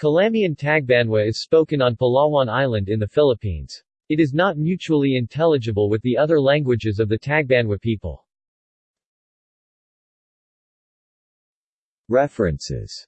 Calamian Tagbanwa is spoken on Palawan Island in the Philippines. It is not mutually intelligible with the other languages of the Tagbanwa people. References